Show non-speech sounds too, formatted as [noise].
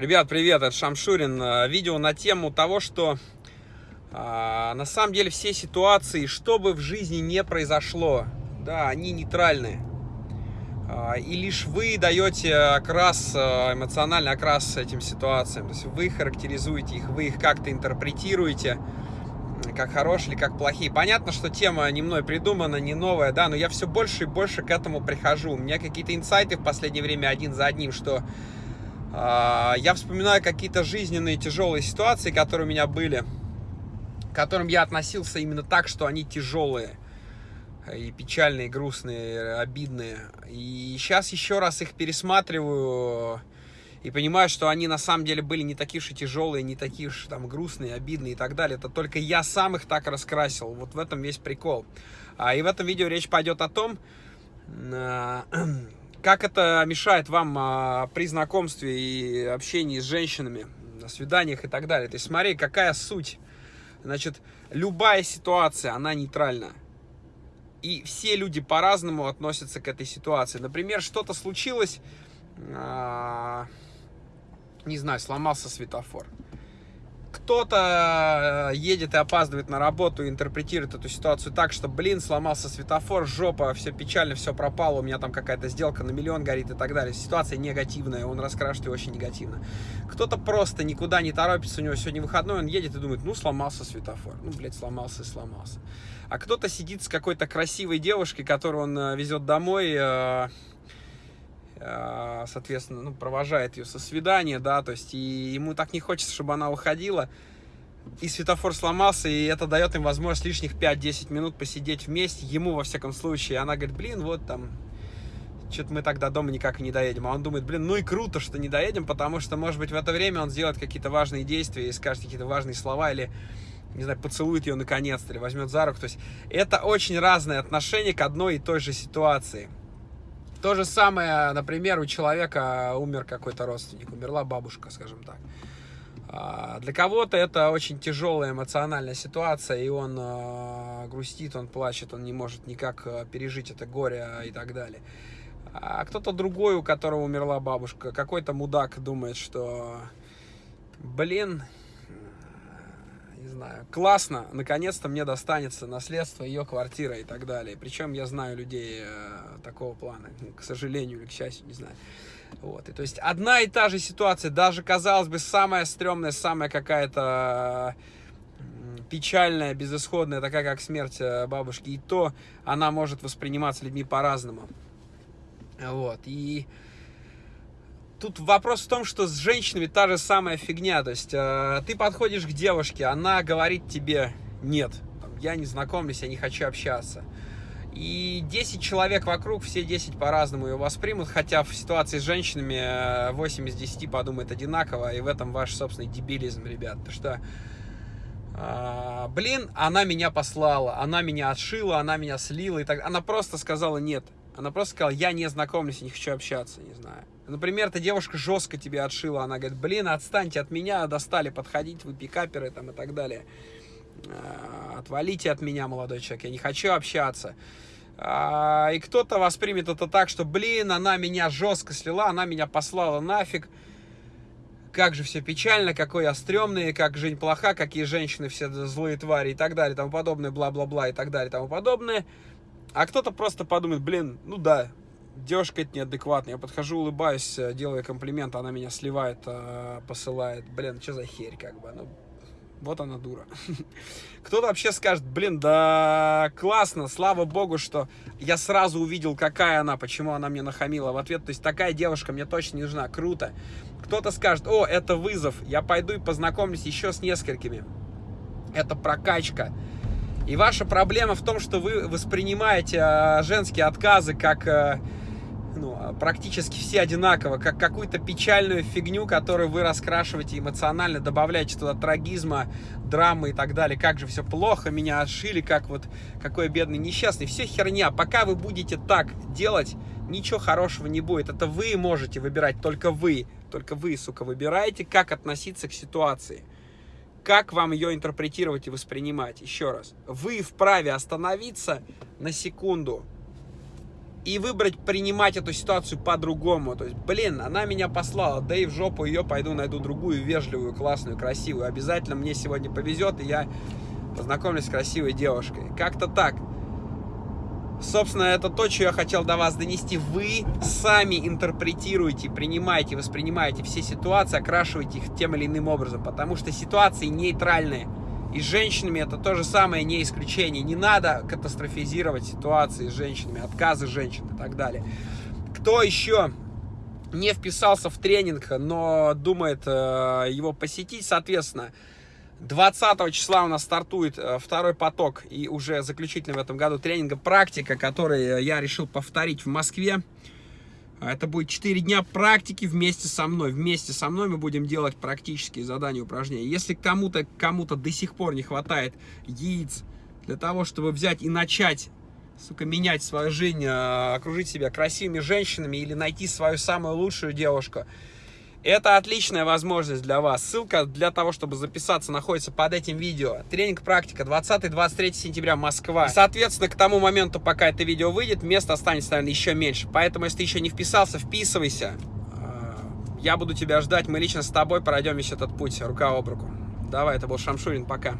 Ребят, привет, это Шамшурин. Э, видео на тему того, что а, на самом деле все ситуации, что бы в жизни не произошло, да, они нейтральны. А, и лишь вы даете окрас, э, эмоциональный окрас этим ситуациям. То есть вы характеризуете их, вы их как-то интерпретируете, как хорошие или как плохие. Понятно, что тема не мной придумана, не новая, да, но я все больше и больше к этому прихожу. У меня какие-то инсайты в последнее время один за одним, что я вспоминаю какие-то жизненные тяжелые ситуации, которые у меня были, к которым я относился именно так, что они тяжелые и печальные, и грустные, обидные. И сейчас еще раз их пересматриваю и понимаю, что они на самом деле были не такие уж и тяжелые, не такие уж там грустные, обидные и так далее. Это только я сам их так раскрасил. Вот в этом весь прикол. А, и в этом видео речь пойдет о том, а, [clears throat] как это мешает вам а, при знакомстве и общении с женщинами, на свиданиях и так далее. То есть смотри, какая суть. Значит, любая ситуация, она нейтральна. И все люди по-разному относятся к этой ситуации. Например, что-то случилось, а, не знаю, сломался светофор кто-то э, едет и опаздывает на работу и интерпретирует эту ситуацию так, что, блин, сломался светофор, жопа, все печально, все пропало, у меня там какая-то сделка на миллион горит и так далее. Ситуация негативная, он раскрашивает ее очень негативно. Кто-то просто никуда не торопится, у него сегодня выходной, он едет и думает, ну, сломался светофор. Ну, блядь, сломался и сломался. А кто-то сидит с какой-то красивой девушкой, которую он э, везет домой, э, соответственно, ну, провожает ее со свидания, да, то есть, и ему так не хочется, чтобы она уходила, и светофор сломался, и это дает им возможность лишних 5-10 минут посидеть вместе, ему, во всяком случае, она говорит, блин, вот там, что-то мы тогда дома никак и не доедем, а он думает, блин, ну и круто, что не доедем, потому что, может быть, в это время он сделает какие-то важные действия и скажет какие-то важные слова, или не знаю, поцелует ее наконец-то, или возьмет за руку. То есть это очень разное отношение к одной и той же ситуации. То же самое, например, у человека умер какой-то родственник, умерла бабушка, скажем так. А, для кого-то это очень тяжелая эмоциональная ситуация, и он а, грустит, он плачет, он не может никак а, пережить это горе и так далее. А кто-то другой, у которого умерла бабушка, какой-то мудак думает, что, блин, не знаю, классно, наконец-то мне достанется наследство, ее квартира и так далее. Причем я знаю людей э, такого плана, к сожалению или к счастью, не знаю. Вот, и то есть одна и та же ситуация, даже, казалось бы, самая стрёмная, самая какая-то печальная, безысходная, такая как смерть э, бабушки, и то она может восприниматься людьми по-разному. Вот, и тут вопрос в том, что с женщинами та же самая фигня. То есть э, ты подходишь к девушке, она говорит тебе нет, я не знакомлюсь, я не хочу общаться. И 10 человек вокруг, все 10 по-разному ее воспримут, хотя в ситуации с женщинами 8 из 10 подумают одинаково, и в этом ваш собственный дебилизм, ребят. Потому что, э, блин, она меня послала, она меня отшила, она меня слила, и так Она просто сказала нет. Она просто сказала, я не знакомлюсь, не хочу общаться, не знаю. Например, эта девушка жестко тебе отшила, она говорит, блин, отстаньте от меня, достали подходить, вы пикаперы там и так далее. А, отвалите от меня, молодой человек, я не хочу общаться. А, и кто-то воспримет это так, что, блин, она меня жестко слила, она меня послала нафиг. Как же все печально, какой я стрёмный, как жизнь плоха, какие женщины все злые твари и так далее, тому подобное, бла-бла-бла и так далее, тому подобное. А кто-то просто подумает, блин, ну да, девушка это неадекватная. Я подхожу, улыбаюсь, э, делаю комплимент, она меня сливает, э, посылает. Блин, что за херь, как бы, ну, вот она дура. [laughs] Кто-то вообще скажет, блин, да классно, слава богу, что я сразу увидел, какая она, почему она мне нахамила в ответ. То есть такая девушка мне точно не нужна, круто. Кто-то скажет, о, это вызов, я пойду и познакомлюсь еще с несколькими. Это прокачка. И ваша проблема в том, что вы воспринимаете э, женские отказы как практически все одинаково, как какую-то печальную фигню, которую вы раскрашиваете эмоционально, добавляете туда трагизма, драмы и так далее. Как же все плохо, меня отшили, как вот, какой бедный несчастный. Все херня. Пока вы будете так делать, ничего хорошего не будет. Это вы можете выбирать, только вы. Только вы, сука, выбираете, как относиться к ситуации. Как вам ее интерпретировать и воспринимать. Еще раз. Вы вправе остановиться на секунду, и выбрать принимать эту ситуацию по-другому. То есть, блин, она меня послала, да и в жопу ее пойду найду другую, вежливую, классную, красивую. Обязательно мне сегодня повезет, и я познакомлюсь с красивой девушкой. Как-то так. Собственно, это то, что я хотел до вас донести. Вы сами интерпретируете, принимаете, воспринимаете все ситуации, окрашиваете их тем или иным образом, потому что ситуации нейтральные. И с женщинами это то же самое, не исключение. Не надо катастрофизировать ситуации с женщинами, отказы женщин и так далее. Кто еще не вписался в тренинг, но думает э, его посетить, соответственно, 20 числа у нас стартует э, второй поток и уже заключительный в этом году тренинга практика, который я решил повторить в Москве. Это будет 4 дня практики вместе со мной. Вместе со мной мы будем делать практические задания, упражнения. Если кому-то кому, -то, до сих пор не хватает яиц для того, чтобы взять и начать, сука, менять свою жизнь, э, окружить себя красивыми женщинами или найти свою самую лучшую девушку, это отличная возможность для вас. Ссылка для того, чтобы записаться, находится под этим видео. Тренинг практика 20-23 сентября Москва. И, соответственно, к тому моменту, пока это видео выйдет, места останется, наверное, еще меньше. Поэтому, если ты еще не вписался, вписывайся. А, я буду тебя ждать. Мы лично с тобой пройдем весь этот путь рука об руку. Давай, это был Шамшурин. Пока.